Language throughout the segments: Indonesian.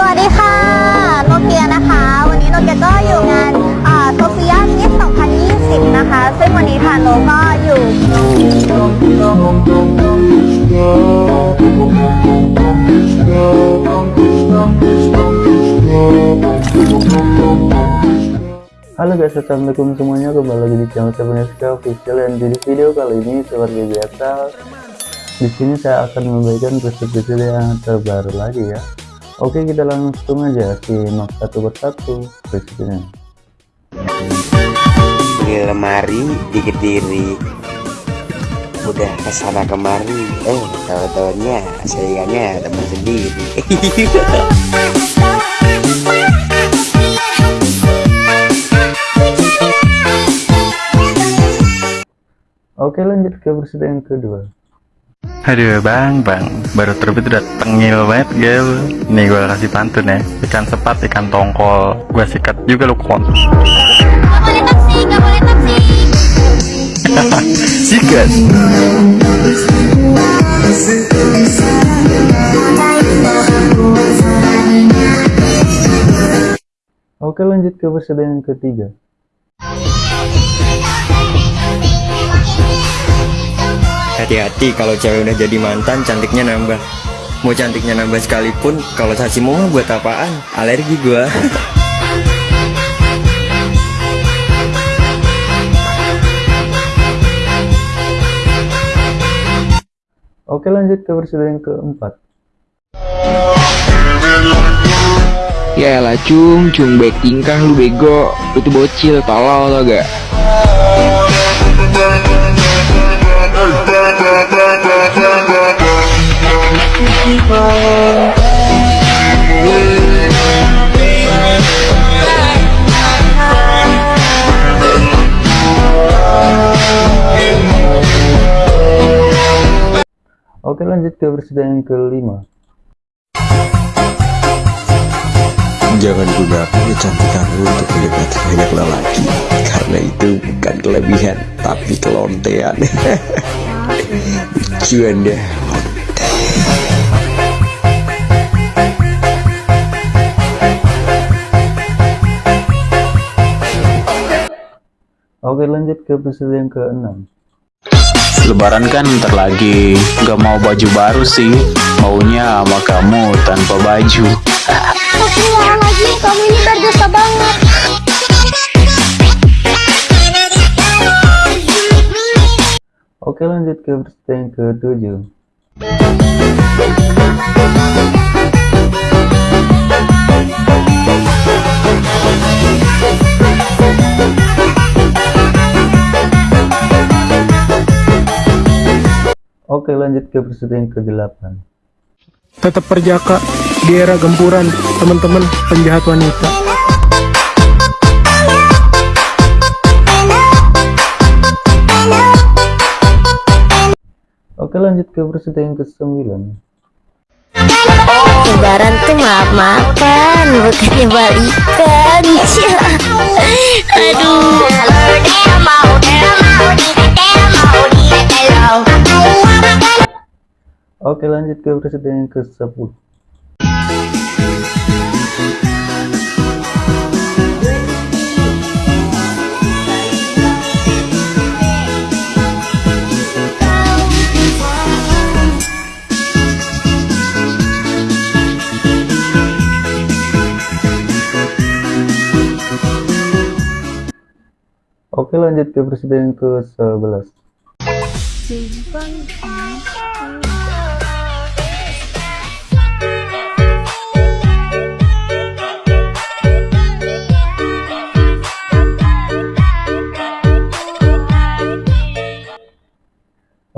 สวัสดีค่ะ โนเกียนะคะ วันนี้โนเกียก็อยู่งานโซเฟียมิส2020 นะคะ ซึ่งวันนี้ทางโนก็อยู่ Halo guys, assalamualaikum semuanya kembali lagi di channel Sebeneska Official dan di video kali ini seperti biasa di sini saya akan memberikan preset-preset yang terbaru lagi ya. Oke kita langsung aja simak satu persatu presetnya. di lemari dikit diri udah ke sana kemari eh tahu tahunya saingannya teman sendiri Oke lanjut ke preset yang kedua. Aduh bang, bang, baru terbit udah tengil banget gal Nih gue kasih pantun ya. Ikan sepat, ikan tongkol. Gue sikat juga lu kon. Gak boleh taksi, gak boleh taksi. Sikat. Oke lanjut ke yang ketiga. Hati-hati kalau cewek udah jadi mantan cantiknya nambah. Mau cantiknya nambah sekalipun Kalau sacimu mah buat apaan? Alergi gua. Oke lanjut ke preset yang keempat. Ya elah cung, cung baik tingkah lu bego. Lu tuh bocil, tolol tau gak? Lanjut ke preset yang kelima. Jangan gunakan kecantikanmu untuk mendekati banyak lelaki Karena itu bukan kelebihan Tapi kelontean Lucu anda Oke lanjut ke preset yang keenam. Lebaran kan ntar lagi Gak mau baju baru sih Maunya sama kamu tanpa baju Astagfirullahaladzim, kamu ini berdosa banget. Oke lanjut ke preset yang ketujuh. Oke lanjut ke preset yang ke-8 tetap perjaka di era gempuran teman-teman penjahat wanita Oke lanjut ke preset yang ke-9 Lebaran tuh maaf-maafan, bukannya balikan. Aduh. Oke lanjut ke preset yang ke-10 Oke lanjut ke preset yang ke-11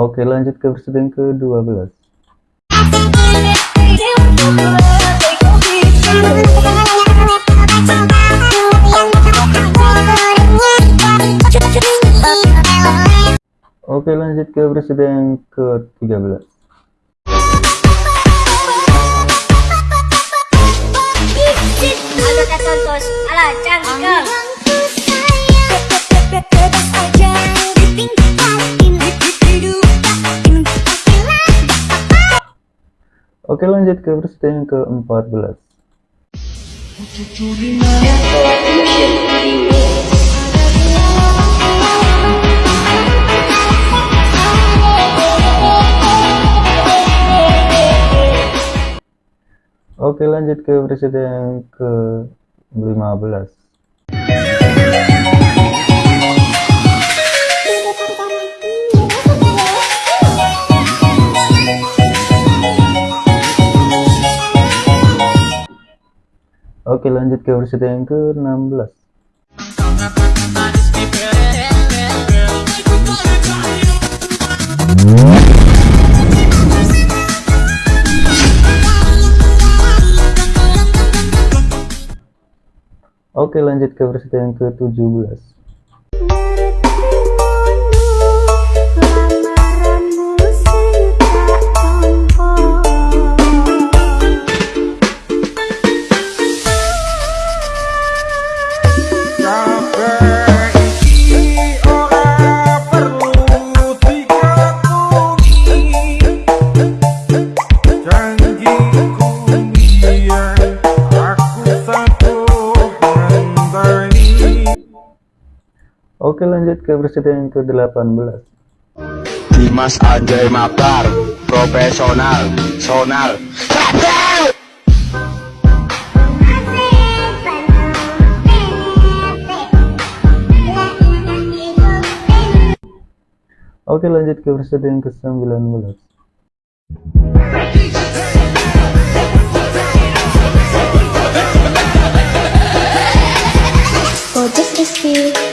Oke lanjut ke preset yang ke-12 Oke lanjut ke preset yang ke-13 Oke lanjut ke pertanyaan ke-14 Oke lanjut ke peserta yang ke-15 Oke lanjut ke versi yang ke-16 Oke lanjut ke versi yang ke-17 Oke lanjut ke presiden yang ke 18 Dimas Anjay Mabar Profesional Sonal. Oke lanjut ke presiden yang ke 19 Ojes Rizky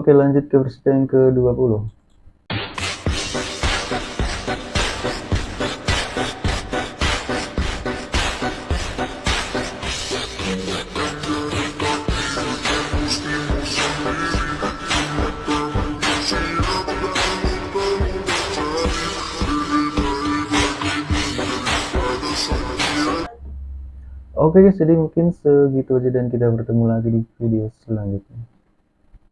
Oke lanjut ke presiden yang ke 20 Oke guys, jadi mungkin segitu aja dan kita bertemu lagi di video selanjutnya.